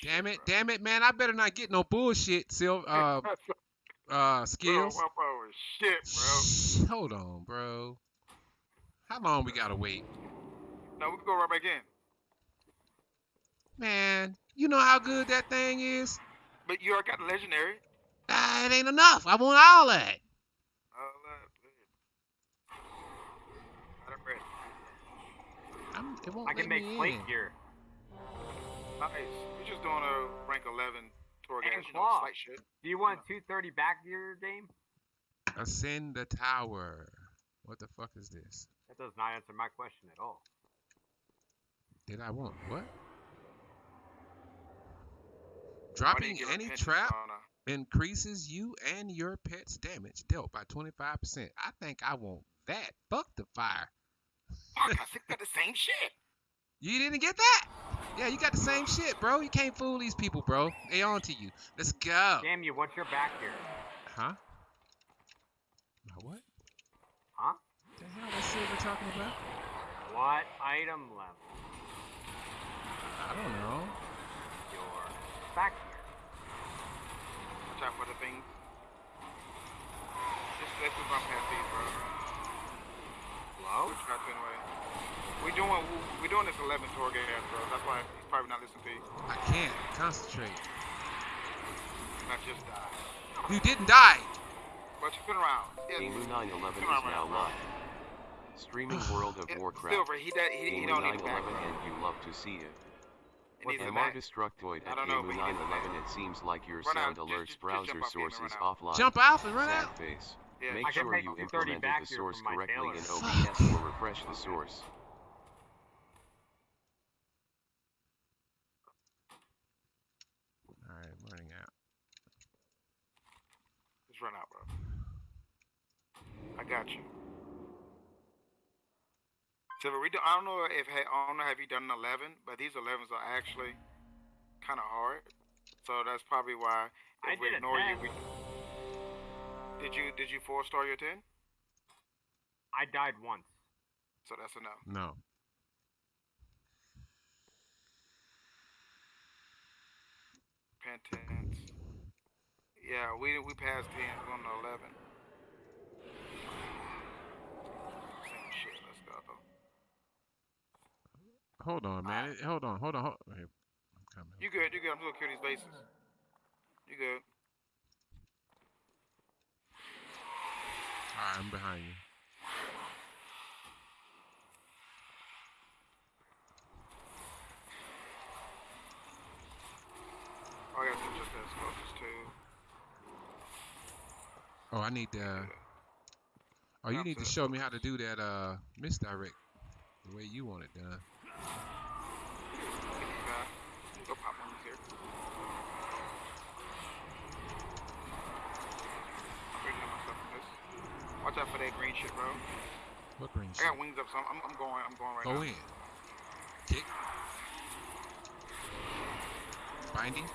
shit, Damn it, bro. damn it, man! I better not get no bullshit, Sil. Uh, uh, skills. bro shit, bro. Hold on, bro. How long we gotta wait, No, we can go right back in. man? You know how good that thing is. But you already got the legendary. Ah, it ain't enough. I want all that. Oh, that. I'm ready. I'm, it won't I can make plate gear. Nice. We're just doing a rank 11 tour And you know, claw. slight shit. Do you want 230 back your game? Ascend the tower. What the fuck is this? That does not answer my question at all. Did I want what? Why do you Dropping any pension trap sauna? increases you and your pet's damage dealt by 25%. I think I want that. Fuck the fire. Fuck, I think got the same shit. You didn't get that? Yeah, you got the same shit, bro. You can't fool these people, bro. They on to you. Let's go. Damn you, what's your back here? Huh? My what? Huh? The hell is Silver talking about? What item level? I don't know. Your back here. Watch out for the thing. Just let's just run past these, bro. Low? We're trying to anyway. We doing we doing this 11 Torghast, bro. That's why he's probably not listening to you. I can't concentrate. Not just die. You didn't die. But you spin around. Yeah, Gamu 911 is around, now bro. live. Streaming World of Yeah, Warcraft. Silver, he, does, he, he Gamu don't need it back, 911 bro. and you love to see it. What needs it MR. Destructoid at don't know, Gamu but he needs it back. 911 it seems like your Run sound just- alerts just- just browser jump off source is offline. Jump off and run Sad out. face. Yeah. Make I sure you 230 implemented the source correctly in. OBS or refresh the source. All right, I'm running out. Just run out, bro. I got you. Silver, we do, I don't know if I don't know have you done an 11, but these 11s are actually kind of hard. So that's probably why I we did a ignore you, we did you did you four star your 10? I died once. So that's a No. No. Penance. Yeah, we we passed 10. We're on the 11. Same shit. Let's go. Hold on, man. It- Hold on, hold on. Hold Here, I'm coming. You good? You good? I'm just gonna kill these bases. You good? All right, I'm behind you. Oh, I got some just as close. Oh, I need to. Oh, you need to show me how to do that uh misdirect the way you want it done. Get these guys. Go pop one here. I'm bringing up myself from this. Watch out for that green shit, bro. What green I got wings up, so I'm, I'm going. I'm going right Go now. in. Kick. Binding.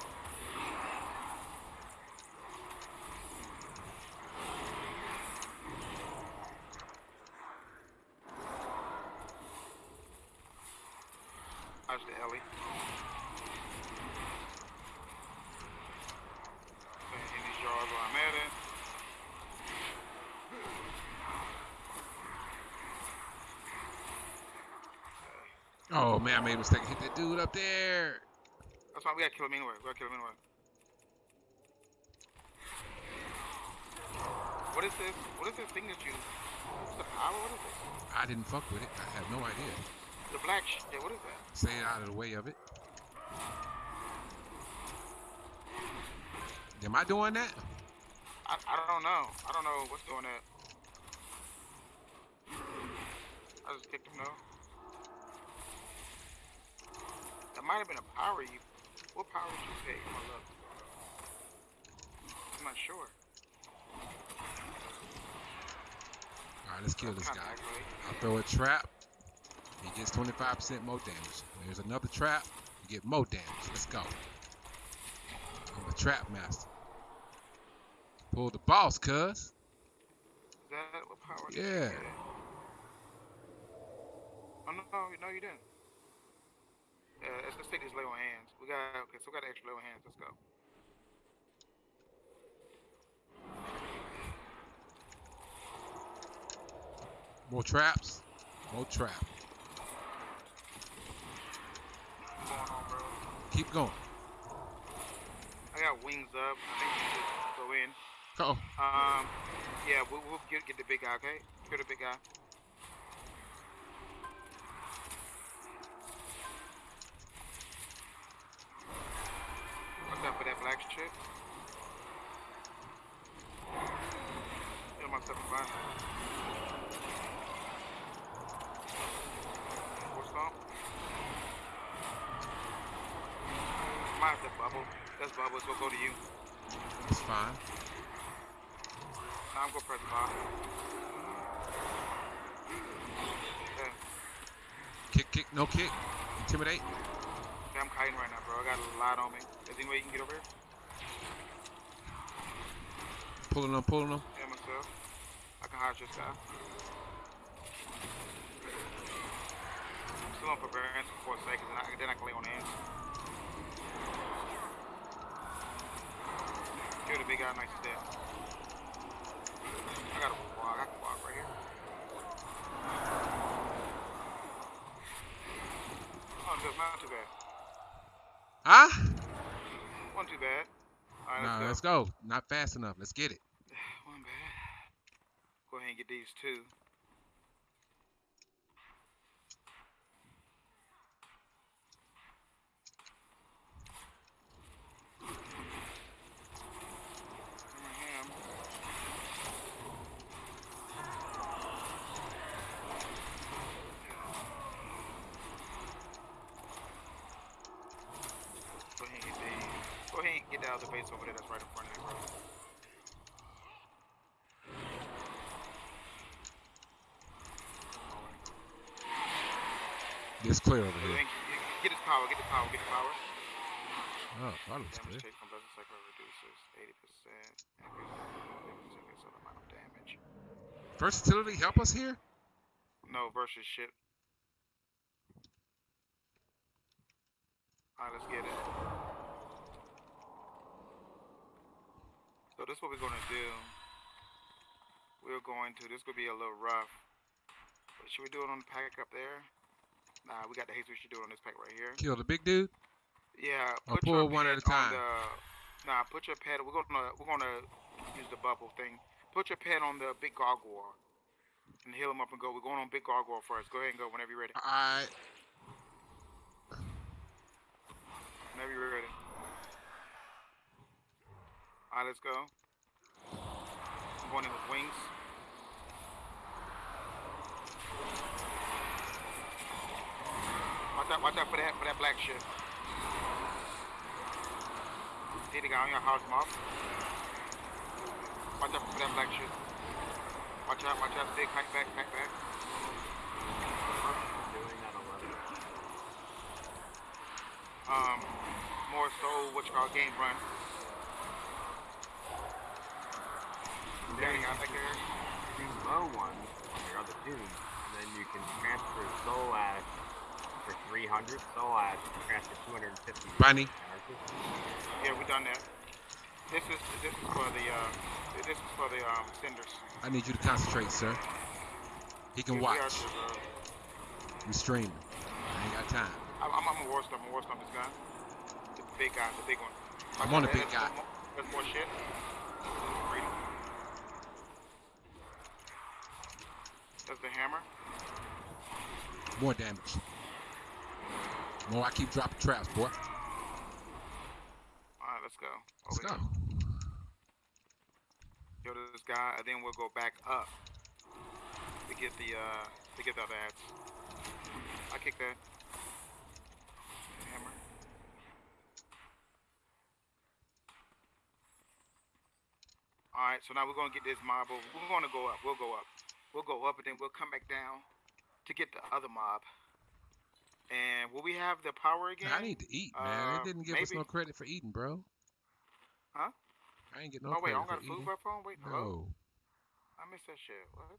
The Ellie? In these yards where I'm at it. Oh man, I made a mistake. Hit that dude up there. That's why we gotta kill him anyway. We gotta kill him anyway. What is this? What is this thing that you? What's the power? What is this? I didn't fuck with it. I have no idea. The black shit. Yeah, what is that? Stay out of the way of it. Am I doing that? I, I don't know. I don't know what's doing that. I just kicked him though. That might have been a power you. What power did you take? I'm. I'm not sure. All right, let's kill this guy. I'll throw a trap. He gets 25% more damage. There's another trap. You get more damage. Let's go. I'm a trap master. Pull the boss, cuz. Is that what power? you Yeah. Oh no, no, you didn't. Uh, let's, let's take these on hands. We got okay, so we got extra on hands. Let's go. More traps. More trap. What's going on, bro? Keep going. I got wings up. I think we should go in. Oh. Um, yeah, we'll, we'll get, get the big guy, okay? Get the big guy. What's up for that black shit? Get myself a fine. What's up? Have to bubble. That's bubble, so go to you. It's fine. Now I'm gonna press bar. Okay. Kick, kick, no kick. Intimidate. Okay, I'm kiting right now, bro. I got a lot on me. Is there any way you can get over here? Pulling them, pulling them. Yeah, myself. I can hide this guy. I'm still on forbearance for four seconds, and I, then I can lay on hands. Kill the big guy nice. I got a walk. I can walk right here. Oh, that's not too bad. Ah? Wasn't too bad. Let's let's go. go. Not fast enough. Let's get it. One bad. Go ahead and get these two. Ham. Go ahead and get these. Go ahead and get the other base over there that's right in front of you, bro. It's clear over Go here. ahead and get- Get his power, get the power, get the power. Oh, it was Damage clear. take from Blessing Cycle reduces 80%. Increases the amount of damage. Versatility help us here? No, versus shit. Alright, let's get it. So this is what we're gonna do. We're going to, this could be a little rough. But should we do it on the pack up there? Nah, we got the haste we should do it on this pack right here. Kill the big dude? Yeah, Or put pull your one at a pet on time. The, nah, put your pet. We're gonna we're gonna use the bubble thing. Put your pet on the big gargoyle and heal him up and go. We're going on big gargoyle first. Go ahead and go whenever you're ready. Alright. Whenever you're ready. Alright, let's go. I'm going in with wings. Watch out! Watch out for that for that black shit. See the guy on your house, mom. Watch out for that black shit. Watch out! Watch out! Big back back back back. Doing that 11. um, more so what you call game run. Danny out back there. Two low ones on your other tunes, and then you can transfer Soul Ash for 300. Soul Ash you can transfer 250. Bunny. Yeah, we done that. This is this is for the uh this is for the um cinders. I need you to concentrate, sir. He can We- we are watch. to, uh, We streaming. I ain't got time. I'm, I'm, I'm a war stomp. I'm a war stomp this guy. The big guy, the big one. I'm on the There's big guy. more- There's more shit. Freedom. That's the hammer. More damage. More I keep dropping traps, boy. Alright, let's go. Let's go. Go to this guy, and then we'll go back up to get the uh to get the other ads. I kick that. Hammer. Alright, so now we're gonna get this mob over. We're gonna go up. We'll go up. We'll go up and then we'll come back down to get the other mob. And will we have the power again? I need to eat, man. Uh, they didn't give us no credit for eating, bro. Huh? I ain't get no oh wait, I don't got food for phone? Wait, hello? No. I missed that shit. What?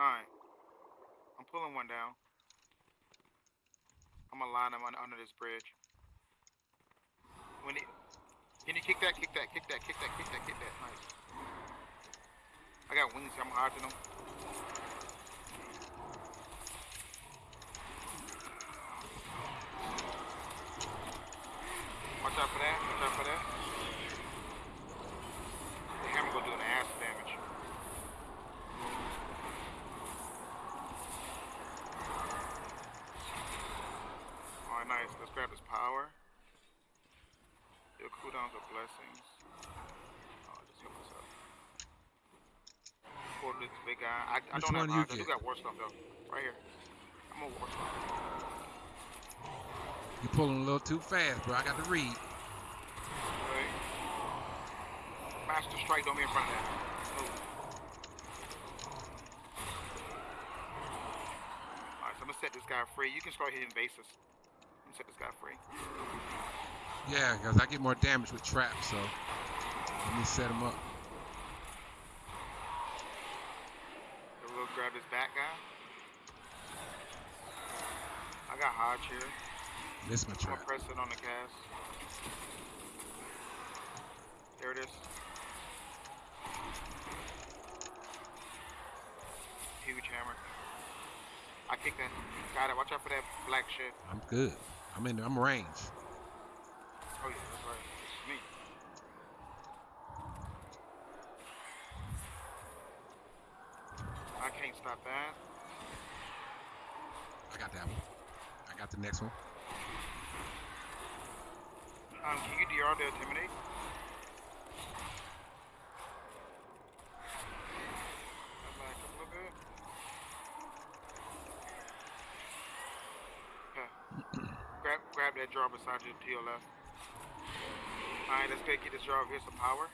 Alright. I'm pulling one down. I'm gonna line them on, under this bridge. When it, can you kick that, kick that, kick that, kick that, kick that, kick that. Nice. I got wings, I'm dodging them. Watch out for that, watch out for that. The hammer gonna do an ass damage. Alright, nice. Let's grab his power. Your cooldowns are blessings. Oh, just help us up. Pull this big guy. I, I Which don't one have you odds. I do got war stuff though. Right here. I'm a war stuff. You pulling a little too fast, bro. I got to read. Alright. Master strike, don't be in front of that. Alright, so I'm gonna set this guy free. You can start hitting bases. I'm gonna set this guy free. Yeah, because I get more damage with traps, so let me set him up. So we'll grab this back guy. I got Hodge here. This my I'm press it on the cast. There it is. Huge hammer. I kicked that. Got it. Watch out for that black shit. I'm good. I'm in. I'm range. Oh yeah, that's right. It's me. I can't stop that. I got that one. I got the next one. Um, can you DR the intimidate? That back up a little bit. Okay. grab, grab that draw beside you to your left. Alright, let's go get this draw. Here's some power.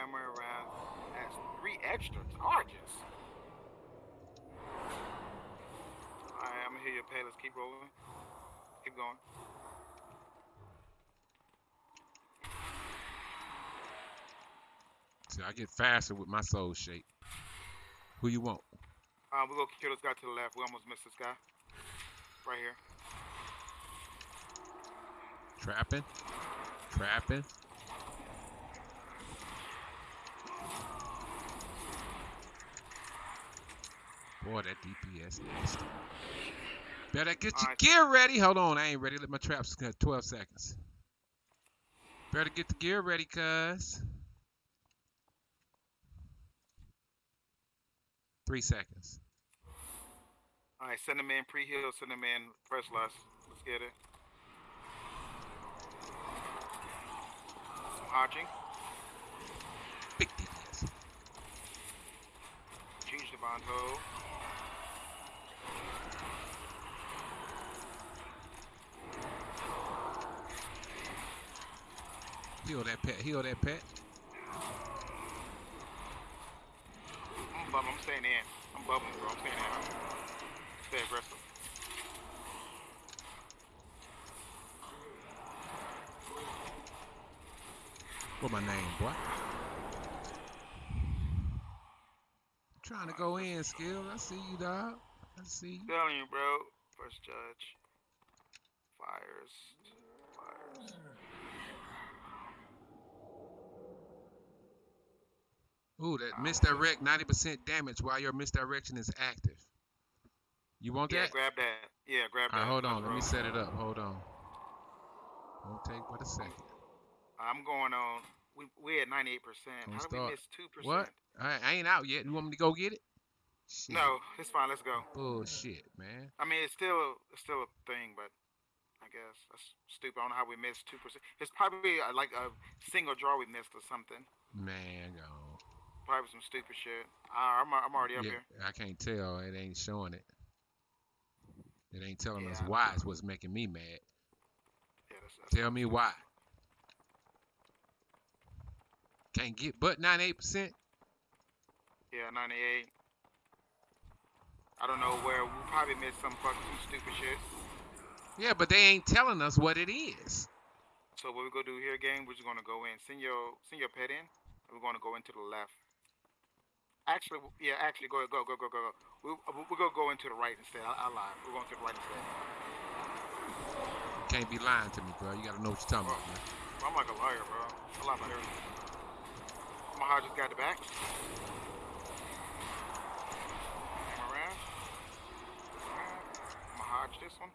Hammer around. That's three extra charges. Alright, I'm gonna hear your pay. Let's keep rolling. Keep going. See, I get faster with my soul shape. Who you want? Um, we're gonna kill this guy to the left. We almost missed this guy. Right here. Trapping. Trapping. Boy, that DPS nasty. Better get your Alright. gear ready. Hold on, I ain't ready. Let my traps cut 12 seconds. Better get the gear ready, cuz. Three seconds. Alright, send him in pre-heal, send him in press lust. Let's get it. Some hodging. Big DPS. Change the bond hold. Heal that pet. Heal that pet. I'm bum, I'm staying in. I'm bubbling, bro. I'm staying in. Stay aggressive. What my name, boy? Trying to go in, skill. I see you, dog. I see you. Telling you, bro. First judge. Fires. Ooh, that misdirect 90% damage while your misdirection is active. You want Yeah, that? grab that. Yeah, grab that. Right, hold on. Let me set it up. Hold on. Won't take but a second. I'm going on. We we at 98%. Don't How did start. we miss 2%? What? I, I ain't out yet. You want me to go get it? Shit. No, it's fine. Let's go. Bullshit, man. I mean, it's still it's still a thing, but I guess that's stupid. I don't know how we missed two percent. It's probably uh, like a single draw we missed or something. Man, go. Probably some stupid shit. Uh, I'm I'm already up Yeah, here. I can't tell. It ain't showing it. It ain't telling us Yeah, I why it's what's making me mad. Yeah, that's, that's Tell me why. Can't get but 98%. Yeah, 98. I don't know where we probably missed some fucking some stupid shit. Yeah, but they ain't telling us what it is. So what we gonna do here, gang? We're just gonna go in. Send your send your pet in, we're gonna go into the left. Actually, yeah, actually, go go go go go go. We we- we're gonna go into the right instead. I, I lied. We're going to the right instead. You can't be lying to me, bro. You gotta know what you're talking about, man. Bro, I'm like a liar, bro. I lie about everything. Mahaj just got the back. Come around. Mahaj this one.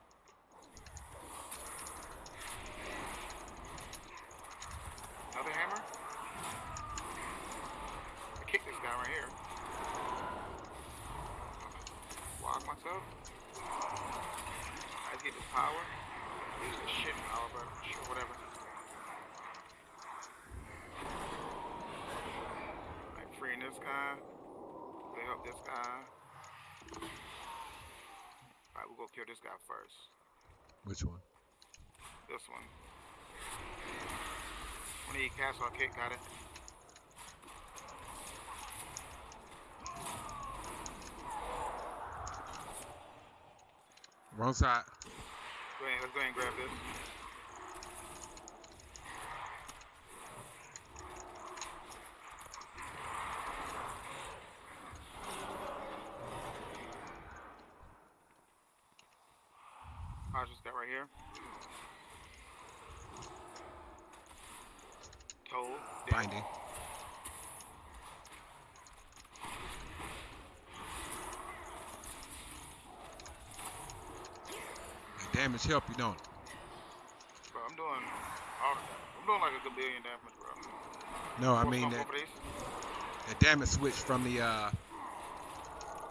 Another hammer. I kick this guy right here. Walk myself. I get this power. Use the shit power, but sure, whatever. Like freeing this guy. They help this guy. Alright, we'll go kill this guy first. Which one? This one. When he cast our kick, got it. Wrong side. Go ahead, let's go ahead and grab this. I just got right here. Dead. Binding. Damage help you, don't it? Bro, I'm doing all I'm doing like a good billion damage, bro. No, I mean that, that damage switch from the uh,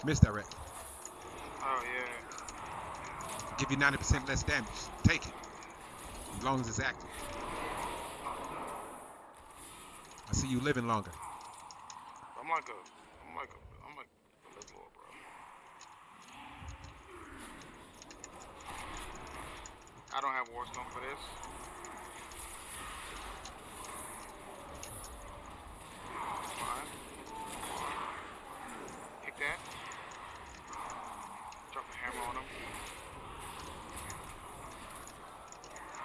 misdirect. Oh yeah. Give you 90% less damage. Take it. As long as it's active. I see you living longer. I'm like a, I'm like a, I'm like a little boy, bro. I don't have Warstone for this. Fine. Pick that. Drop a hammer on him.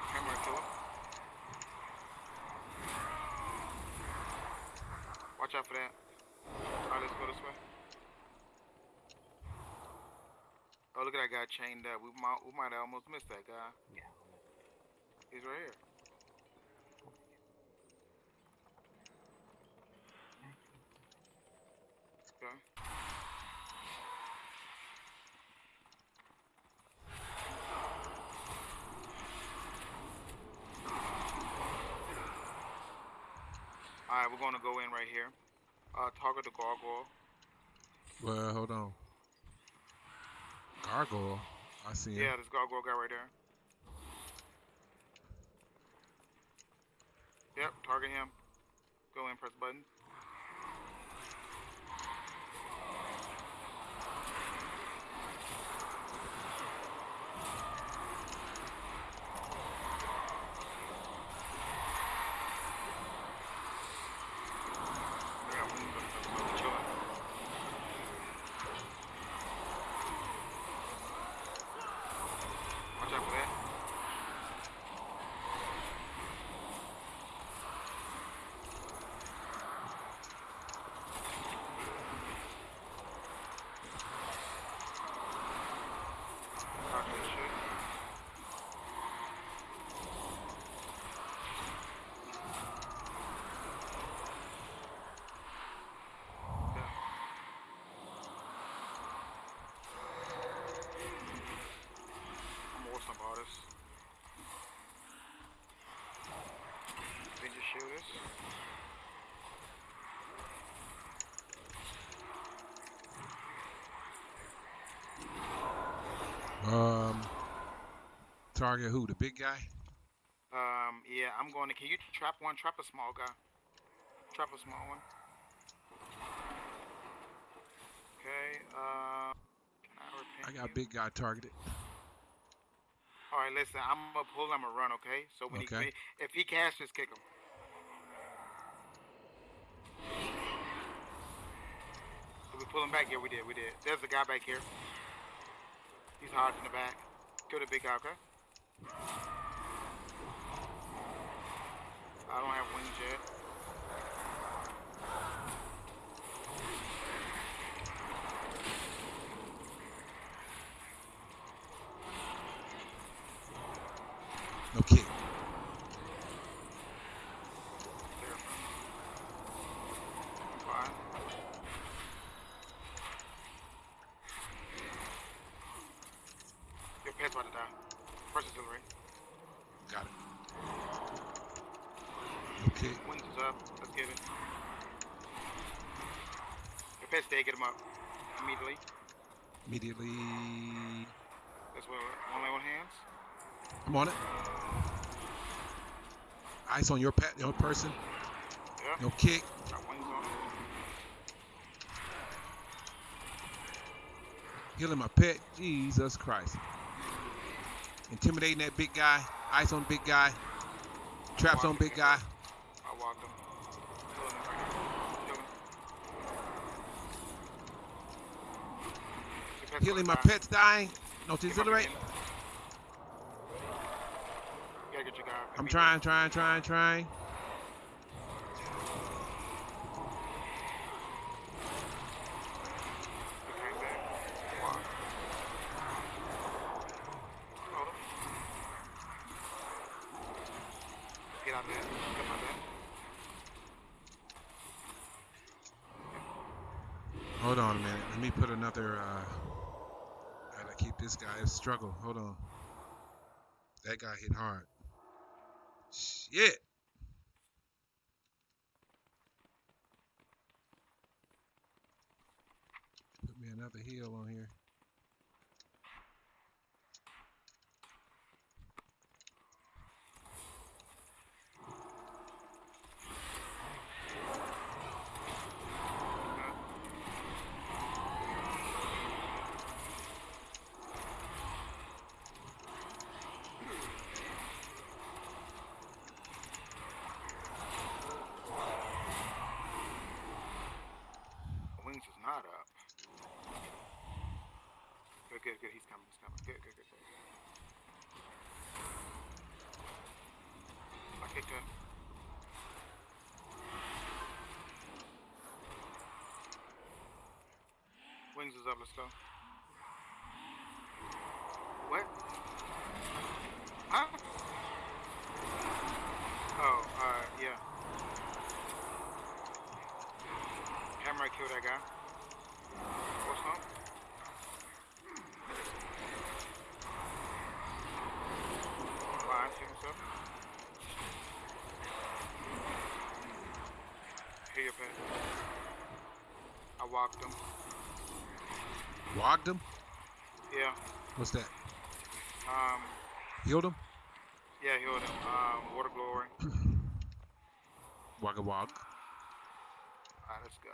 Hammer and kill him. Watch out for that. Alright, let's go this way. Oh, look at that guy chained up. We might, we might have almost missed that guy. Yeah. He's right here. Okay. Alright, we're gonna go in right here. Uh, target the gargoyle. Well, hold on. Gargoyle. I see him. Yeah, this gargoyle guy right there. Yep, target him. Go in, press button. Yeah, I'm chilling. Watch out for that. Talk that shit. Yeah. I'm a Warstone artist. Then just shoot this. Um, target who? The big guy? Um, yeah, I'm going to. Can you trap one? Trap a small guy. Trap a small one. Okay. Uh, can I? I got you? big guy targeted. All right, listen. I'm gonna pull. I'm gonna run. Okay. So when Okay. he if he just kick him. Did we pull him back? Yeah, we did. We did. There's a guy back here. He's hard in the back. Kill the big guy. Okay. I don't have wings yet. No kick. There. Fine. Your pet's about to die. First auxiliary. Got it. Okay. Wings is up. Let's get it. Pet's dead. Get him up. Immediately. Immediately. That's what one hands. I'm on it. Eyes on your pet, your person. Yep. No kick. Got. Healing my pet. Jesus Christ. Intimidating that big guy. Ice on big guy. Traps on big guy. I walked him. Killing him right here. Kill him. Your pet's Healing my pet's dying. No Get him up auxiliary. again. You gotta get your guy. I'm trying, trying, trying, trying. You came back. Walk. Hold him. Get out there. Come out there. Hold on a minute. Let me put another. uh I gotta this. Struggle. Hold on. That guy hit hard. Shit. Put me another heal on here. Wings is not up. Good, good, good. He's coming. He's coming. Good, good, good. I kicked her. Wings is up. Let's go. What? Huh? Oh, uh, yeah. Hammer killed that guy. What's up? See himself. Here. I walked him. Wogged him. Yeah. What's that? Um, Healed him. yeah, healed him. Um, water glory. Wagga wog. Alright, let's go.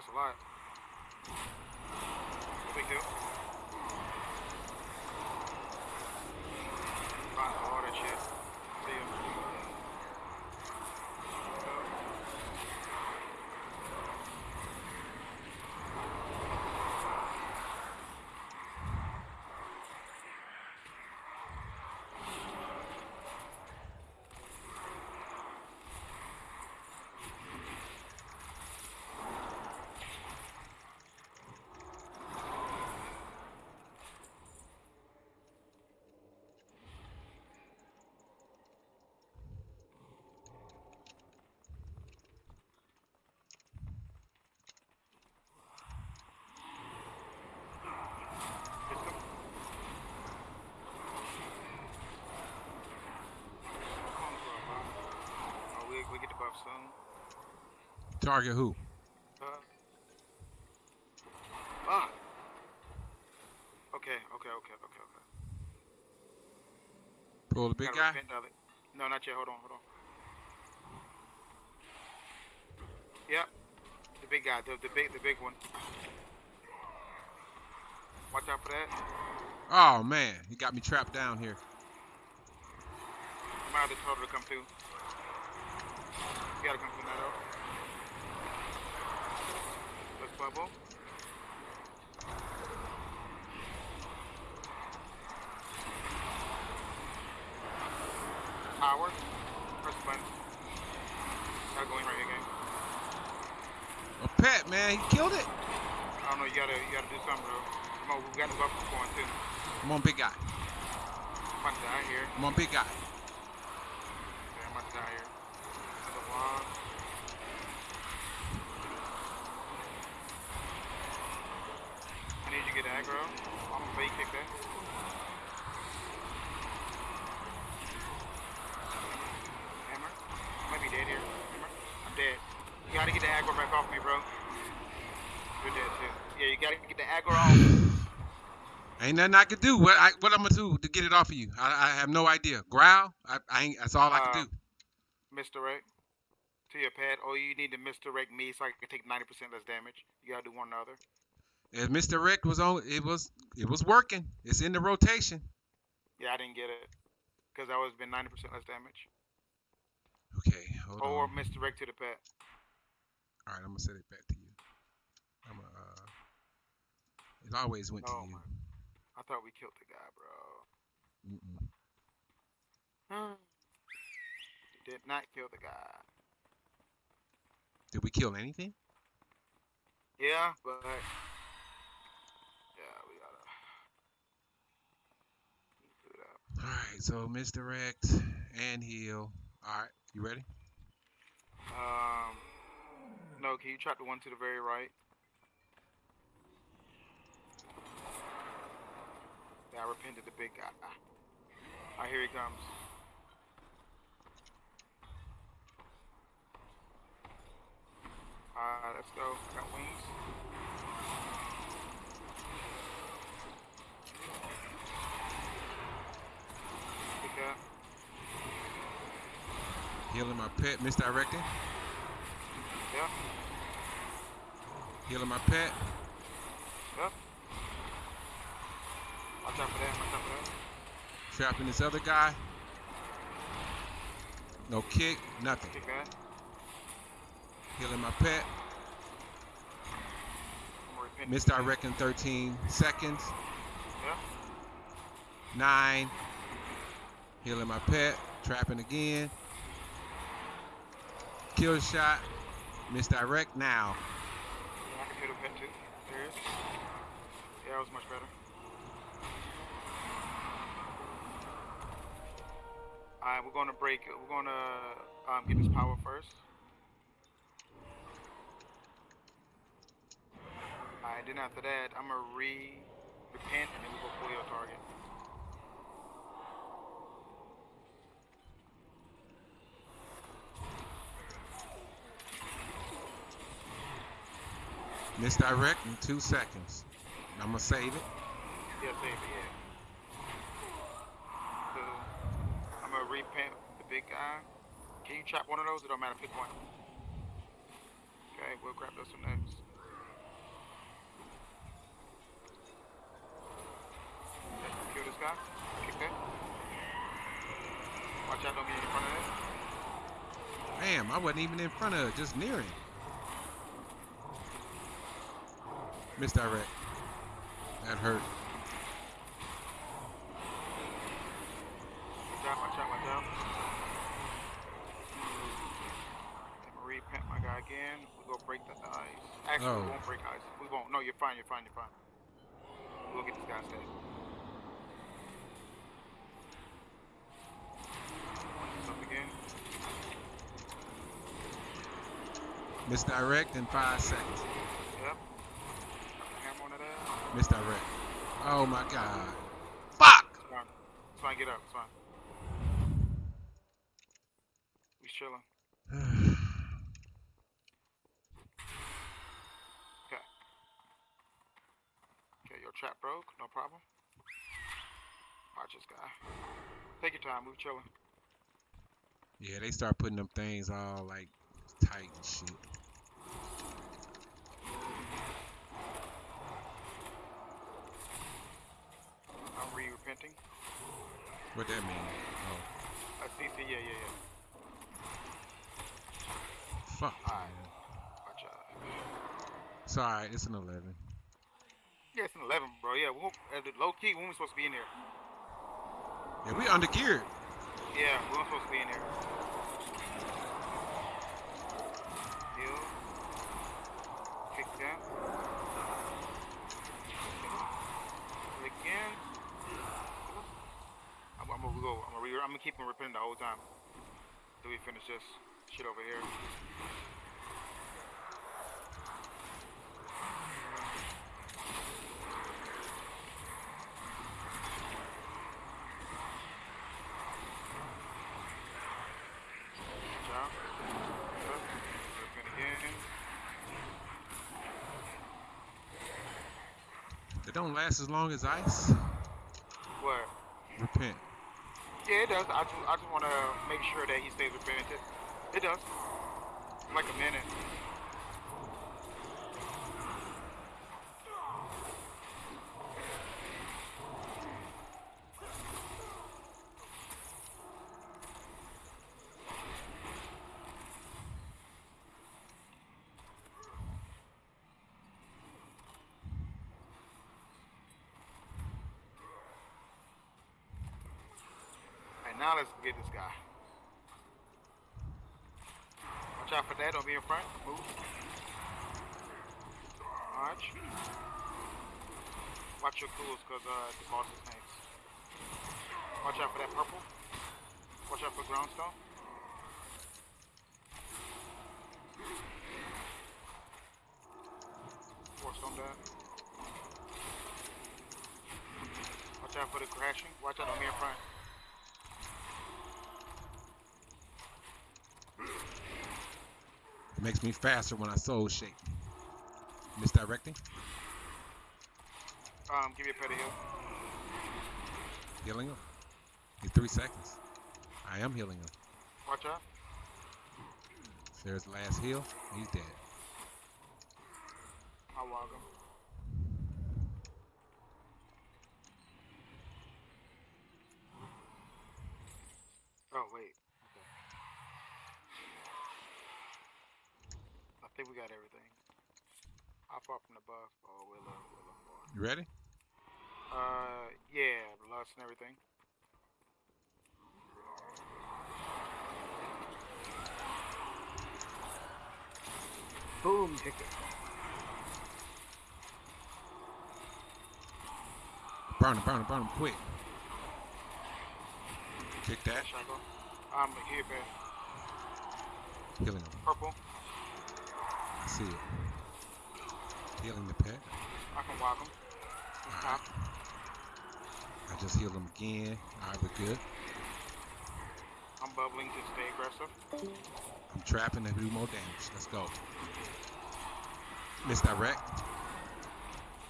That's a lot. No big deal. Find all that shit. See ya. Let's go. Come on, bro, bro. Oh, we, we get the buff soon. Target who? Uh, ah. Okay, okay, okay, okay, okay. Pull the big guy. repent of it. No, not yet. Hold on, hold on. Yep. The big guy, the, the big the big one. Watch out for that. Oh man, he got me trapped down here. Might have to total to come through. bubble. Power. Press button. Not going right again. A Pat, man, he killed it. I don't know. You gotta, you gotta do something. Bro. Come on, we got the bubble going too. Come on, big guy. I'm down here. Come on, big guy. I'm gonna bait kick that. Hammer. I might be dead here. Hammer. I'm dead. You gotta get the aggro back off me, bro. You're dead too. Yeah, you gotta get the aggro off. Ain't nothing I can do. What I what I'm gonna do to get it off of you? I, I have no idea. Growl. I, I ain't. That's all I Uh, can do. Misdirect to your pad. Oh, you need to misdirect me so I can take 90% less damage. You gotta do one or the other. As Mr. Rick was on, it was it was working. It's in the rotation. Yeah, I didn't get it. Because that would have been 90% less damage. Okay, hold Or on. misdirect to the pet. All right, I'm gonna send it back to you. I'm gonna. Uh, it always went Oh, to you. my. I thought we killed the guy, bro. Mm-mm. We did not kill the guy. Did we kill anything? Yeah, but. Yeah, we gotta. Do that. All right, so misdirect and heal. All right, you ready? Um. No, can you trap the one to the very right? Yeah, I repented the big guy. Alright, here he comes. Alright, let's go. Got wings. Pick up. Healing my pet, misdirecting. Yep, Healing my pet. yep. Watch out for that, watch out for that. Trapping this other guy. No kick, nothing. Kick that. Healing my pet. Misdirecting 13 seconds. Yep. Nine. Healing my pet. Trapping again. Kill shot. Misdirect now. Yeah, I can hit a pet too. There it is. Yeah, that was much better. Alright, we're gonna break. We're gonna um, get this power first. Alright, then after that, I'm gonna re repent and then we go pull your target. Misdirect in two seconds. I'm gonna save it. Yeah, save it, yeah. So, I'm gonna repent the big guy. Can you chop one of those? It don't matter, pick one. Okay, we'll grab those one next. Okay, kill this guy. Kick that. Watch out, don't get in front of it. Damn, I wasn't even in front of it, just near him. Misdirect. That hurt. Watch out, watch out, watch out. I'm my guy again. We're gonna break the ice. Actually, Oh. we won't break ice. We won't. No, you're fine, you're fine, you're fine. We'll get this guy safe. Up again. Misdirect in five seconds. Yep. Hammer on that ass. Misdirect. Oh my god. Fuck! It's fine. It's fine, get up. It's fine. We chilling. Okay. Okay, your trap broke. No problem. Watch this guy. Take your time. We chilling. yeah, they start putting them things all like tight and shit. I'm re-repenting. What that mean? Oh, Uh, CC, yeah, yeah, yeah. fuck. Alright. Watch out. It's alright, it's an 11. Yeah, it's an 11, bro. Yeah, we won't, the low key, when we supposed to be in there? Yeah, we under geared. Yeah, we weren't supposed to be in here. Heal. Kick that. Kill Again. I'm, gonna go. I'm gonna, re- I'm gonna keep him repenting the whole time. Till we finish this shit over here. Watch out. Up. Repent again. They don't last as long as ice. What? Repent. Yeah, it does. I just, I just want to make sure that he stays repentant. It does. Like a minute. And now this guy. Watch out for that. Don't be in front. Move. March. Watch your cools, cause uh, the boss is tanks. Watch out for that purple. Watch out for groundstone. Force on that. Watch out for the crashing. Watch out on me in front. It makes me faster when I Soulshape. Misdirecting. Um, give me a pet of heal. Healing him. He's three seconds. I am healing him. Watch out. There's last heal. He's dead. I'll walk him. Oh, wait. Okay. I think we got everything. How far from the bus? Oh, we're we're a little far. You ready? Uh, yeah, lust and everything. Boom ticket. Burn him, burn him, burn him quick. Kick that. I'm here, man. Healing him. Purple. I see it. Healing the pet. I can walk him. I just healed him again. Alright, we're good. I'm bubbling to stay aggressive. I'm trapping to do more damage. Let's go. Misdirect.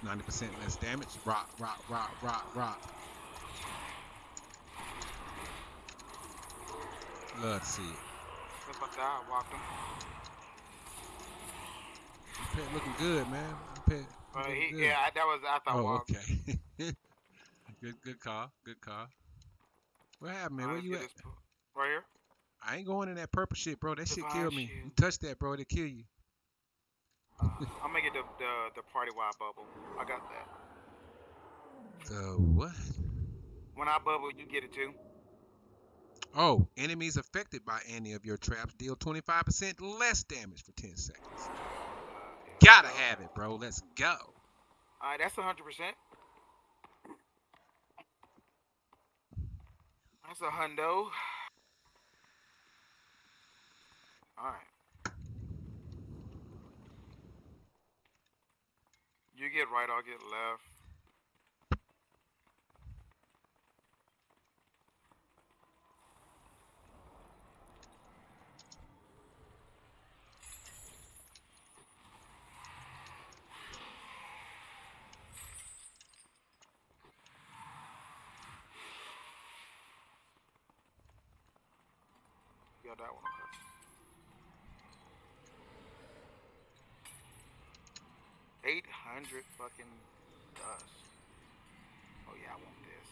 90% less damage. Rock, rock, rock, rock, rock. Love to see it. Just like that, I walked him. Pet looking good, man. Pet Uh, he, good. yeah, I- that was I Oh, walked. okay. good, good call. Good call. What happened, man? Where you at? get this po- Right here. I ain't going in that purple shit, bro. That shit Divine kill me. shield. You touch that, bro, it'll kill you. Uh, I'm gonna get the, the the party wide bubble. I got that. The what? When I bubble, you get it too. Oh, enemies affected by any of your traps deal 25% less damage for 10 seconds. Gotta have it, bro. Let's go. Alright, that's a hundred percent. That's a hundo. Alright. You get right, I'll get left. Got that one. Okay. Eight hundred fucking dust. Oh yeah, I want this.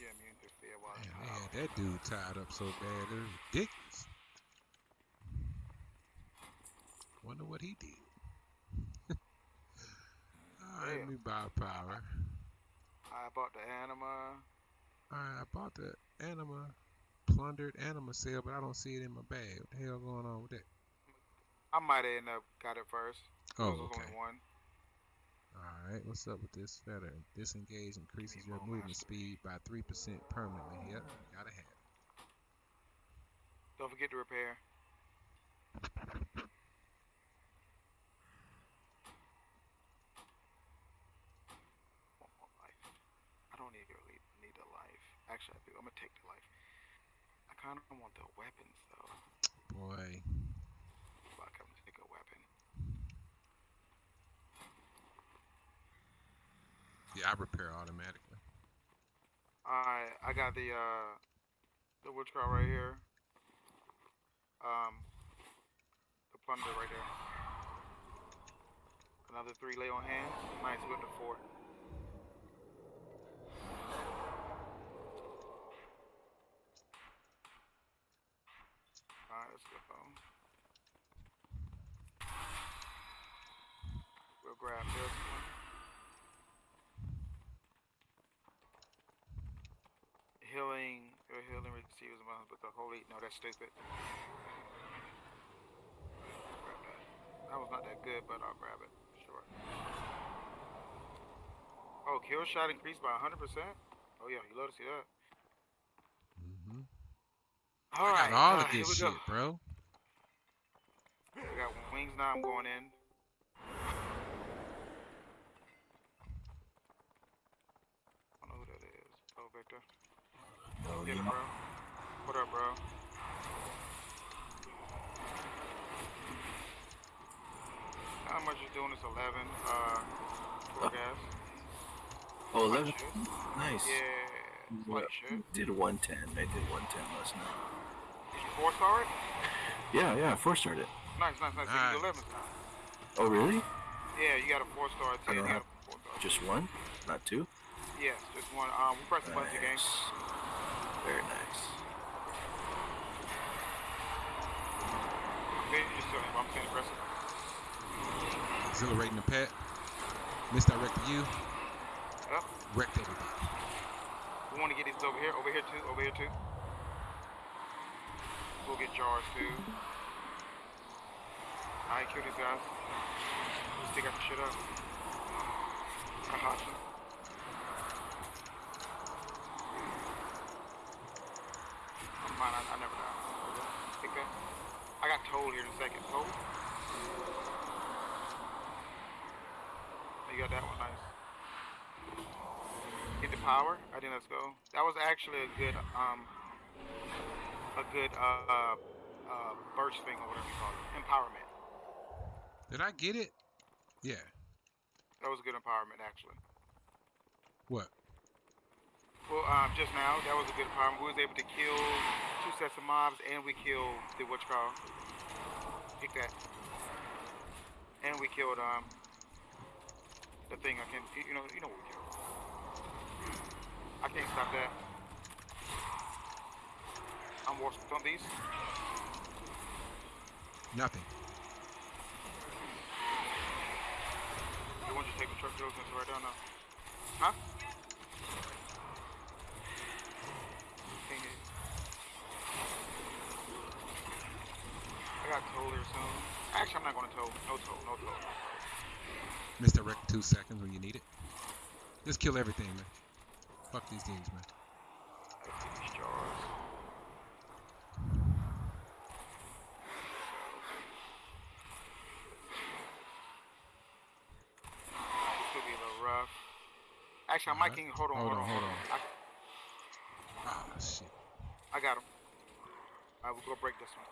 Yeah, immune to fear while Man, out. that dude tied up so bad. It was ridiculous. Wonder what he did. Alright, let me buy power. I bought the anima. Alright, I bought the anima. Plundered anima cell, but I don't see it in my bag. What the hell going on with that? I might have ended up got it first. Oh, okay. All right. What's up with this feather? Disengage increases your movement speed by three percent permanently. Yep, gotta have. it. Don't forget to repair. One more life. I don't need really need a life. Actually, I do. I'm gonna take the life. I kind of want the weapons though. Boy, Fuck, I'm gonna take a weapon. yeah, I repair automatically. Alright, I got the uh the witch car right here. Um the plunder right there. Another three lay on hand. Nice with the fort. Alright, let's go. We'll grab this one. healing your healing receives among but the holy no that's stupid. That. That was not that good, but I'll grab it. Sure. Oh, kill shot increased by 100%? Oh yeah, you love to see that. All right, all uh, of this we shit, go. bro. I got wings now. I'm going in. I don't know who that is. Oh, Victor. Oh, Get it, bro. What up, bro? How much you doing? It's 11. Uh, Oh. gas. Oh, 11. Nice. Yeah. Did 110. I did 110 last night. Did you four star it? Yeah, yeah, four started. Nice, nice, nice. Nice. can 11 star. Oh, really? Yeah, you got a four star. 10. You don't got have- a four star. Just one? Not two? Yes, just one. Um, we press the button to game. Nice. Very nice. Vintage is still in, but I'm saying press it. Exhilarating the pet. Misdirect to you. Yep. Wrecked everybody. We want to get these over here, over here too, over here too. We'll get jars too. Alright, kill these guys. Stick got the shit up. I you. I'm I, I never die. Take that. I got toll here in a second. Toll? You got that one, nice. Get the power. I think let's go. That was actually a good um a good uh uh, burst thing or whatever you call it. Empowerment. Did I get it? Yeah. That was a good empowerment actually. What? Well, um, just now that was a good empowerment. We was able to kill two sets of mobs and we killed the witch call. Pick that. And we killed um the thing I can't, you know you know what we killed. I can't stop that. I'm watching zombies. Nothing. You want to take the truck to right down now? Huh? Can't hear you. I got toll here soon. Actually, I'm not gonna toll. No toll, no toll. Misdirect two seconds when you need it. Just kill everything, man. Fuck these things, man. Let's get these jars. This could be a little rough. Actually, I'm Alright. can hold on, Hold hold, on, hold on. I, Ah, shit. I got him. Alright, we'll go break this one.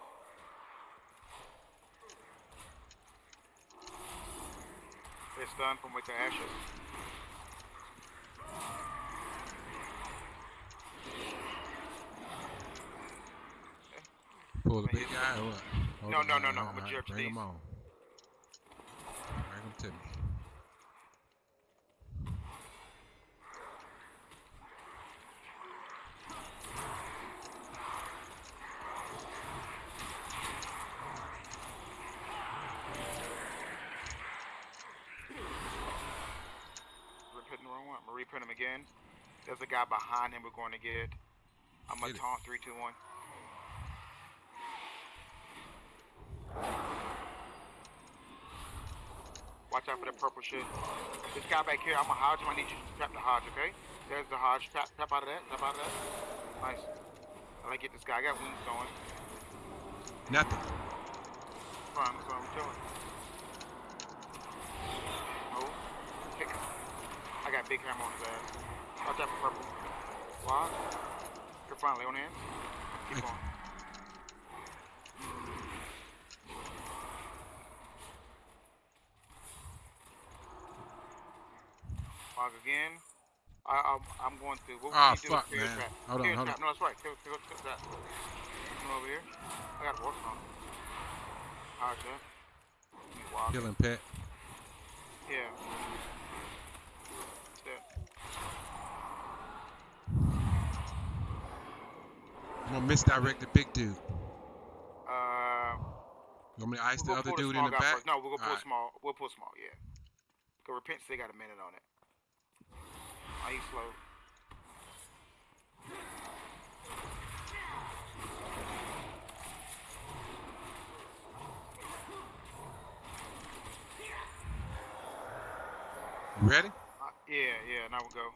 It's done from with the ashes. Pull the big guy or what? Hold No, no, no, no, I'ma alright, judge Bring these. him on. Bring him to me. again. There's a guy behind him we're going to get. I'm going to taunt 3, 2, 1. Watch out for the purple shit. This guy back here, I'm a Hodge. I need you to trap the Hodge, okay? There's the Hodge. Tap, tap out of that. Tap out of that. Nice. I like get this guy. I got wounds going. Nothing. Fine, that's what I'm doing. I got big hammer on his ass. Watch out for purple. Why? You're fine, lay on hands. Keep going. Log again. I, I'm, I'm going to. What Ah, we need do fuck, man. trap. Hold on, hold trap. on. No, that's right. Clear, clear, clear trap. Come over here. I got horse on. Alright, sir. Let me walk. Killing pet. Yeah. I'm gonna misdirect the big dude. Uh, You want me to ice the other pull dude in the back? First. No, we'll go pull Alright. small. We'll pull small, yeah. Cause repent still got a minute on it. Oh, he's slow. You ready? Uh, yeah, yeah, now we'll go.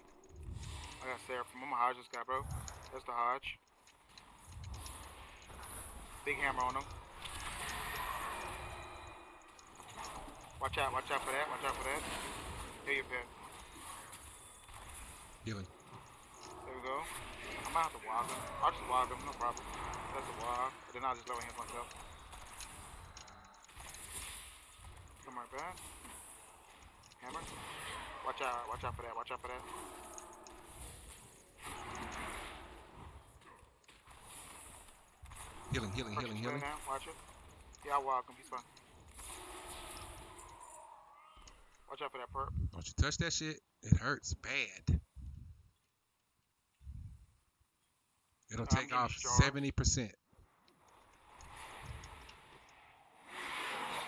I got Sarah from I'm gonna Hodge this guy, bro. That's the Hodge. Big hammer on him. Watch out, watch out for that, watch out for that. Here you pet. Healing. There we go. I'm gonna have to wog him. I'll just wog him, no problem. That's a. And then I'll just lower him myself. Come right back. Hammer. Watch out, watch out for that, watch out for that. Healing, healing, healing, healing. Watch it. Yeah, I'll walk him. He's fine. Watch out for that perp. Don't you touch that shit. It hurts bad. It'll I'm take off strong. 70%.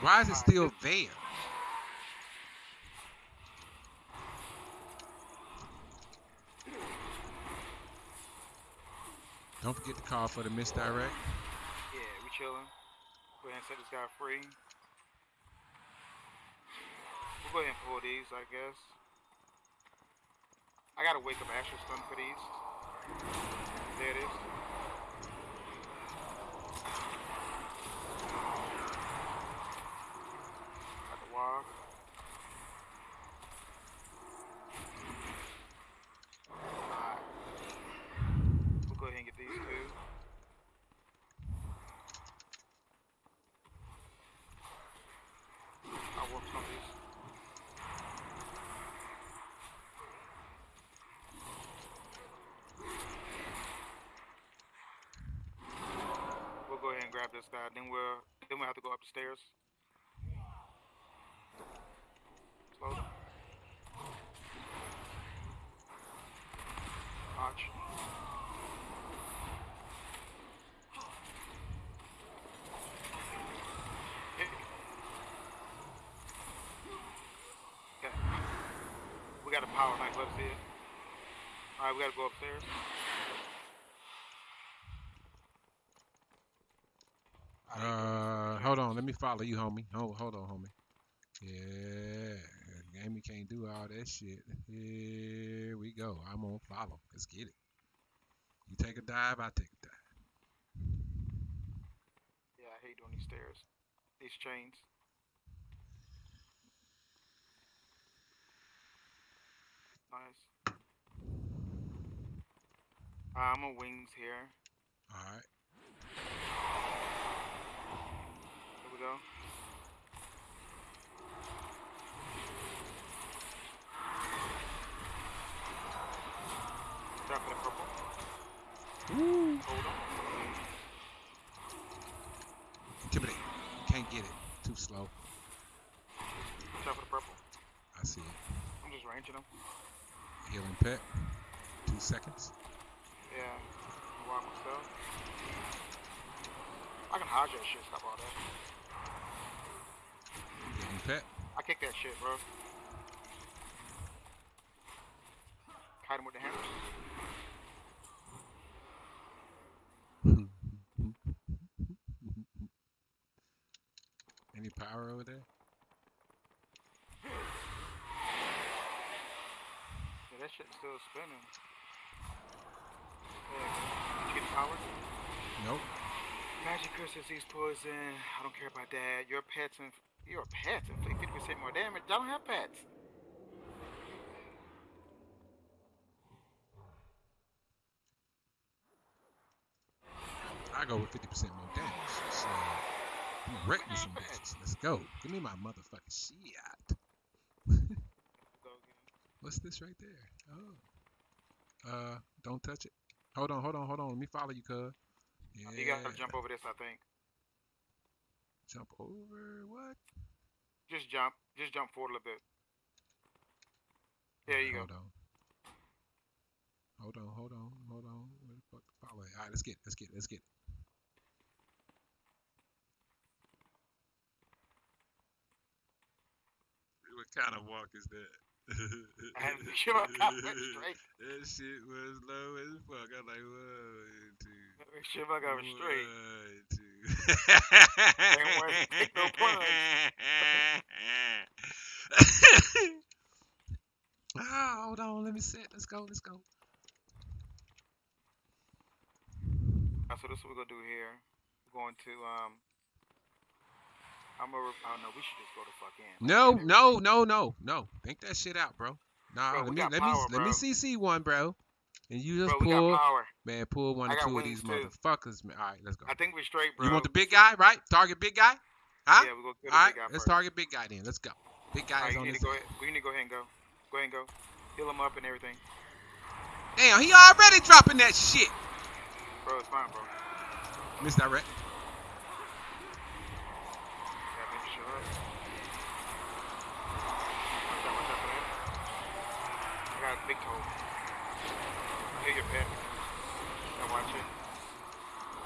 Why is it still there? Don't forget to call for the misdirect. Chilling. Go ahead and set this guy free. We'll go ahead and pull these, I guess. I gotta wake up Astro Stun for these. There it is. Got the. Alright. We'll go ahead and get these two. I'll work some of these. We'll go ahead and grab this guy. Then we'll then we'll have to go up the stairs. Slow. Hit. Okay. We got a power knife. Let's see it. Alright, we gotta go upstairs. I didn't go Uh, upstairs. Hold on. Let me follow you, homie. Hold, hold on, homie. Yeah, Amy can't do all that shit. Here we go. I'm on follow. Let's get it. You take a dive, I take a dive. Yeah, I hate doing these stairs. These chains. Nice. I'm on wings here. All right. Here we go. Drop for the purple. Hold on. Intimidate. Can't get it. Too slow. Drop for the purple. I see it. I'm just ranging him. Healing pet. Two seconds. Yeah. Walk myself. I can hide that shit. Stop all that. Pet. I kick that shit, bro. Hide him with the hammers. tower over there? Yeah, that shit's still spinning. Yeah. Did you get power? Nope. Magic Crystals, these poison. I don't care about that. Your pets and your pets inflict 50% more damage. I don't have pets. I go with 50% more damage. So, I'm wreck me some bitches. Let's go. Give me my motherfucking shit. What's this right there? Oh. Uh, don't touch it. Hold on, hold on, hold on. Let me follow you, cuz. Yeah. You gotta jump over this, I think. Jump over what? Just jump. Just jump forward a little bit. There you go. hold on. Hold on, hold on, hold on. Where the fuck the? All right, let's get, it, let's get, it, let's get. it. What kind of walk is that? And you know, I went straight. That shit was low as fuck. I'm like, one, two. I got it straight. One, two. Ain't worth it. Take no punch. ah, hold on. Let me sit. Let's go. Let's go. Uh, so this is what we're gonna do here. We're going to um. I'm. Oh no, we should just go the fuck in. No, no, no, no, no. Think that shit out, bro. Nah, Bro, let me let power, me let me. CC one, bro. And you just Bro, pull, power. man, pull one or two of these too. motherfuckers, man. All right, let's go. I think we're straight, bro. You want the big guy, right? Target big guy, huh? Yeah, we're gonna kill the All right, big guy let's first. target big guy then. Let's go. Big guy Alright, is on this. We need to go ahead and go. Go ahead and go. Heal him up and everything. Damn, he already dropping that shit. Bro, it's fine, bro. Misdirect. Gotta make sure. Watch out, watch out for that. I got a big toe. Heal your pet. Gotta watch it.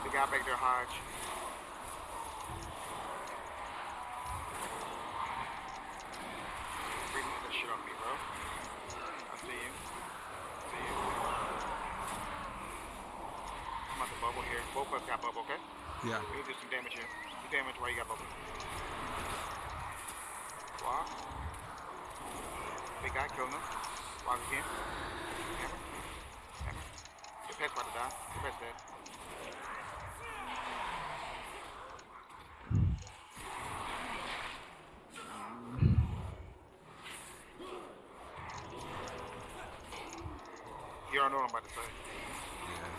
The guy back there, Hodge. Bring that shit off me, bro. I see you. see you. I'm at the bubble here. Both of us got bubble, okay? Yeah. We'll do some damage here. Do damage while you got bubble. Walk. Big guy, kill him. Walk again. Hammer. Hammer. Your pet's about to die. Your pet's. You don't know what I'm about to say. Yeah.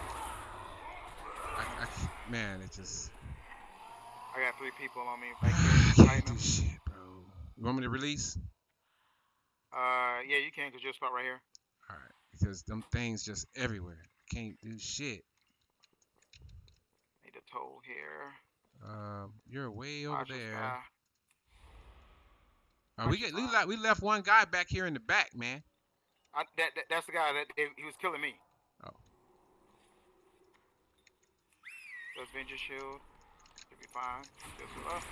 I, I, man, it just. I got three people on me back I can't do shit, bro. You want me to release? Uh, yeah, you can, cause you're a spot right here. All right, because them things just everywhere. Can't do shit. Need a toll here. Um, you're way over Watch there. guy. Uh, we get we, we left one guy back here in the back, man. I, that, that that's the guy that he he was killing me. Oh. Avenger shield? Should be fine. Just up.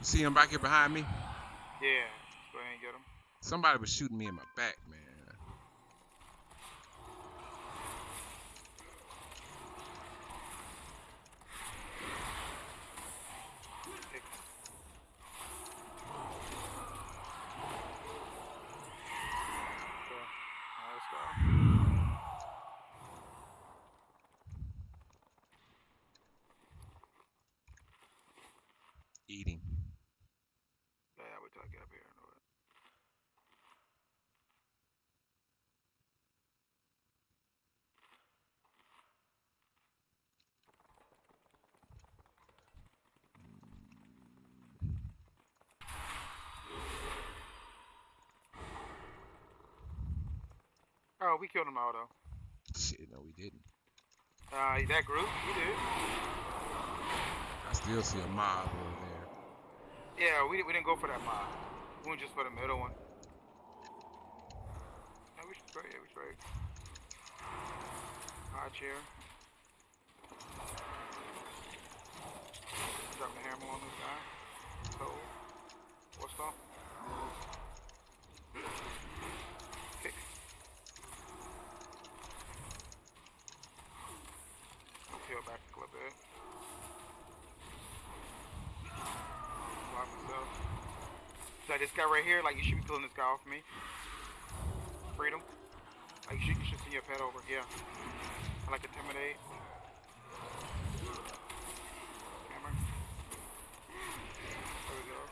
You see him back here behind me? Yeah. Go ahead and get him. Somebody was shooting me in my back, man. Pick. Okay. Alright, let's go. Eating. Yeah, wait till I get up here and do it. Oh, we killed him all though. Shit, no, we didn't. Uh, that group, we did. I still see a mob. Yeah, we, we didn't go for that mob. We went just for the middle one. Yeah, we straight, yeah, we straight. High chair. Drop the hammer on this guy. So, what's up? Like this guy right here, like you should be pulling this guy off me. Freedom. Like you should, you should send your pet over. Yeah. I like intimidate. Hammer. There we go.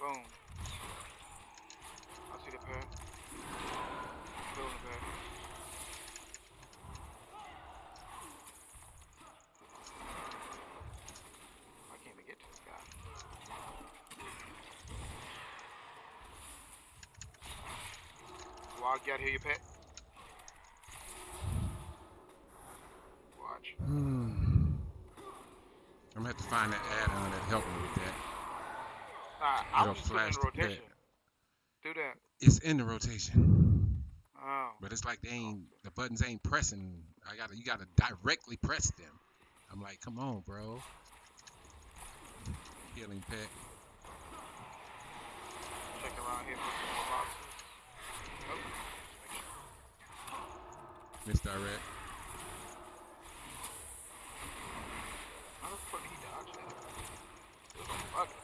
Boom. I see the pet. Still in the pet. I can't even get to this guy. Wild, get here, you pet. Watch. Hmm. I'm gonna have to find that add-on that help me with that. Nah, I It'll was just in flash the rotation. Do that. It's in the rotation, Oh. but it's like they ain't the buttons ain't pressing. I gotta you gotta directly press them. I'm like, come on, bro. Healing pet. Check around here for some more boxes. Oh. Make sure. Misdirect. How the fuck he dodge that? It was a bucket.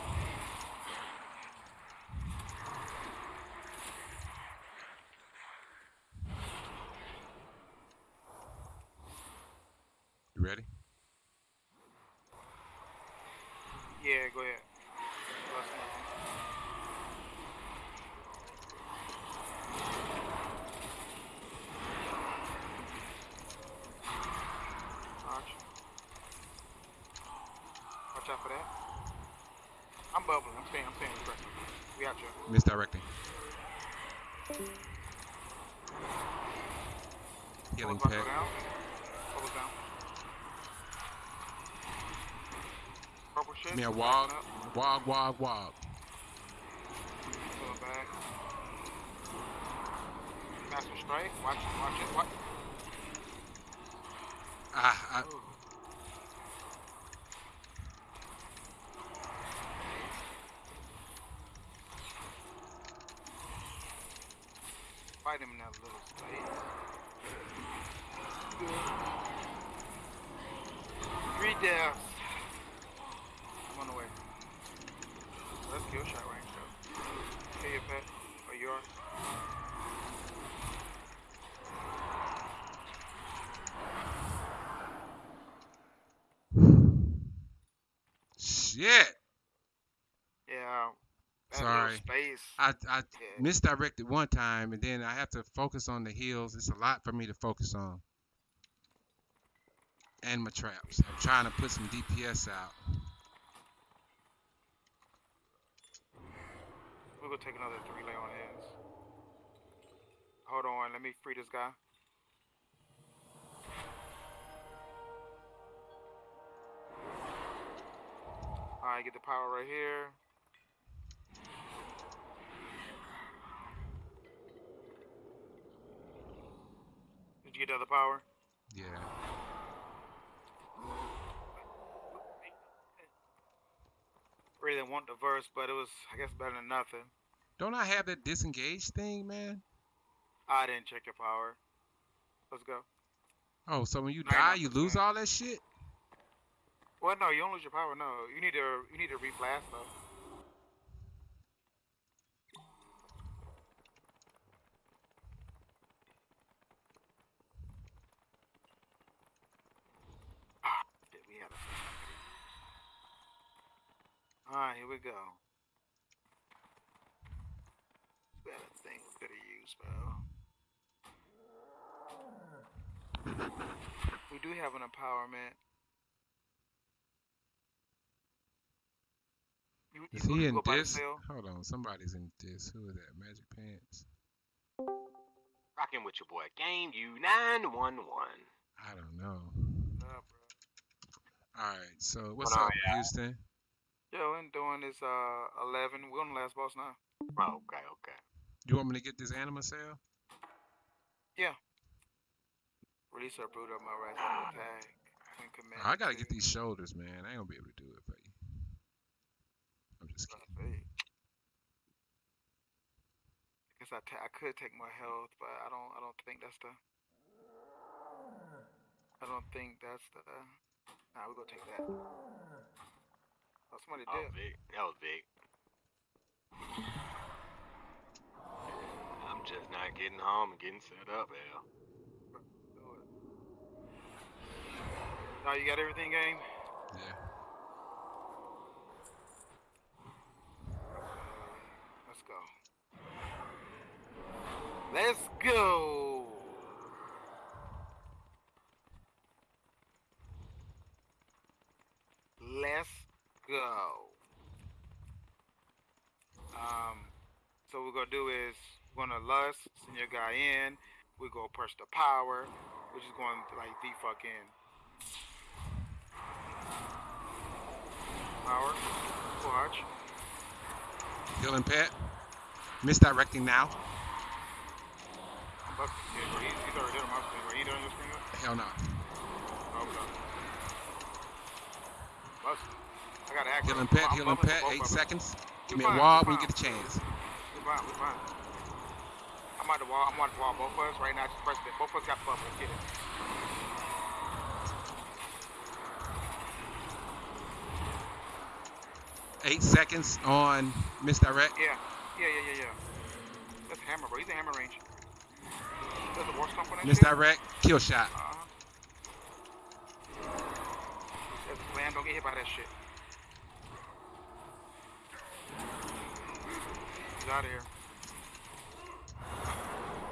staying. I'm staying. We out you. Misdirecting. Healing Bubbles about to pet. go down. Bubbles down. Purple shit. Give me a backing wog. Wog, wog, wog. Master strike. Watch it. Watch it. Watch. Ah, I, Ooh. Fight him in that little space. Three deaths. I'm on the way. Let's kill shot range though. Kill your pet. Or yours. Shit. Yeah. Sorry. space. I, I Yeah. misdirected one time, and then I have to focus on the heels. It's a lot for me to focus on. And my traps. I'm trying to put some DPS out. We're gonna take another three lay on hands. Hold on, let me free this guy. Alright, get the power right here. Did you get the other power? Yeah. Really didn't want the verse, but it was, I guess, better than nothing. Don't I have that disengage thing, man? I didn't check your power. Let's go. Oh, so when you you're die, you lose all that shit? Well, no, you don't lose your power. No, you need to, you need to reblast though. Ah, shit, we had a. Alright, here we go. Had thing we could have used, bro. We do have an empowerment. You, Is you he in go by the this? Hold on, somebody's in this. Who is that? Magic Pants? Rocking with your boy Game U911. I don't know. Nah, bro. All right, so what's on, up, yeah? Houston? Yeah, we're doing this uh 11. We're on the last boss now. Oh, okay, okay. You want me to get this anima cell? Yeah. Release our brood of my right hand attack. and command I gotta get these shoulders, man. I ain't gonna be able to do it for you. I'm just kidding. Hey. I guess I, ta- I could take more health, but I don't. I don't think that's the. I don't think that's the. Nah, we gonna take that. Oh, somebody Oh, did. big. That was big. I'm just not getting home and getting set up, Al. Do it. Now you got everything, game. Yeah. Let's go. Let's go. Let's go. Um, so what we're gonna do is we're gonna lust, send your guy in. We go push the power. We're just going to like defuck in. Power. Watch. Killing pet. Misdirecting now. I'm busting. Yeah, bro, he's, he's already done my screen. Right? He done your screen? Hell no. Okay. I got. Healing pet, healing pet. Eight seconds. Give me a wall when you get a chance. We fine, we fine. I'm on the wall. I'm on the wall. Both of us right now. Just press it. Both of us got the bubble. Let's get it. Eight seconds on misdirect. Yeah. Yeah, yeah, yeah, yeah. That's hammer, bro. He's in hammer range. There's a war stomp on that. Misdirect. Kill shot. Uh-huh. A slam. Don't get hit by that shit. He's out of here.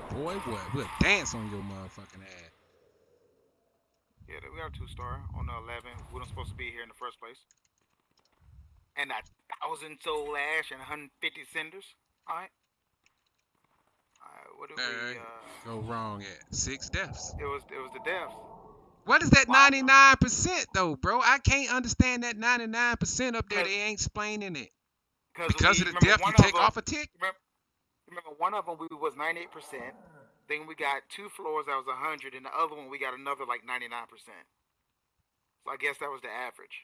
Boy, boy, we'll dance on your motherfucking ass. Yeah, we got a two star on the 11. We weren't supposed to be here in the first place. And a thousand soul ash and 150 cinders. Alright. Alright, what did we, uh, Go wrong at six deaths. it was, it was the deaths. What is that 99% though, bro? I can't understand that 99% up there. They ain't explaining it. Cause we, of the death, you of take them- off a tick? Remember, remember one of them we was 98%. Then we got two floors that was 100, and the other one we got another like 99%. So I guess that was the average.